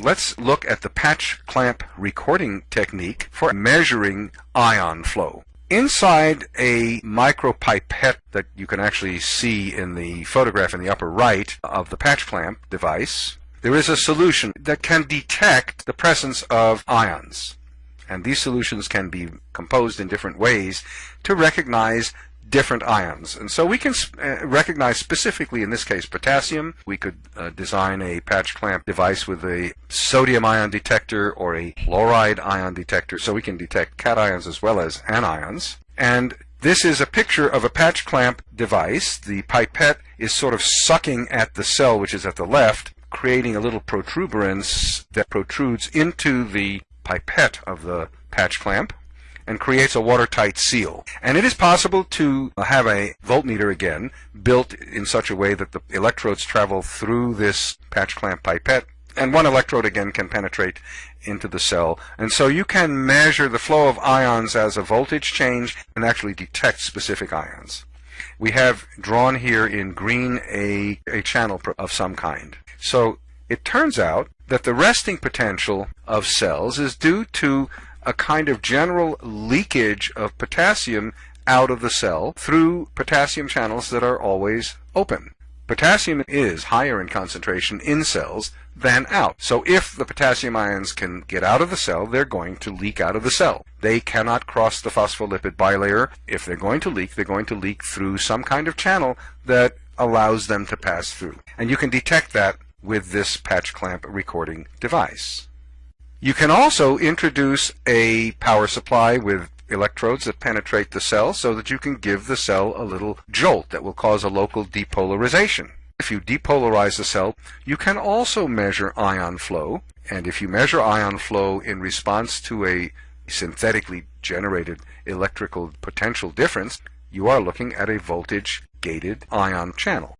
let's look at the patch clamp recording technique for measuring ion flow. Inside a micropipette that you can actually see in the photograph in the upper right of the patch clamp device, there is a solution that can detect the presence of ions. And these solutions can be composed in different ways to recognize different ions. And so we can uh, recognize specifically, in this case, potassium. We could uh, design a patch clamp device with a sodium ion detector or a chloride ion detector, so we can detect cations as well as anions. And this is a picture of a patch clamp device. The pipette is sort of sucking at the cell, which is at the left, creating a little protuberance that protrudes into the pipette of the patch clamp and creates a watertight seal. And it is possible to have a voltmeter again built in such a way that the electrodes travel through this patch clamp pipette and one electrode again can penetrate into the cell. And so you can measure the flow of ions as a voltage change and actually detect specific ions. We have drawn here in green a, a channel of some kind. So it turns out that the resting potential of cells is due to a kind of general leakage of potassium out of the cell through potassium channels that are always open. Potassium is higher in concentration in cells than out. So if the potassium ions can get out of the cell, they're going to leak out of the cell. They cannot cross the phospholipid bilayer. If they're going to leak, they're going to leak through some kind of channel that allows them to pass through. And you can detect that with this patch clamp recording device. You can also introduce a power supply with electrodes that penetrate the cell so that you can give the cell a little jolt that will cause a local depolarization. If you depolarize the cell, you can also measure ion flow, and if you measure ion flow in response to a synthetically generated electrical potential difference, you are looking at a voltage gated ion channel.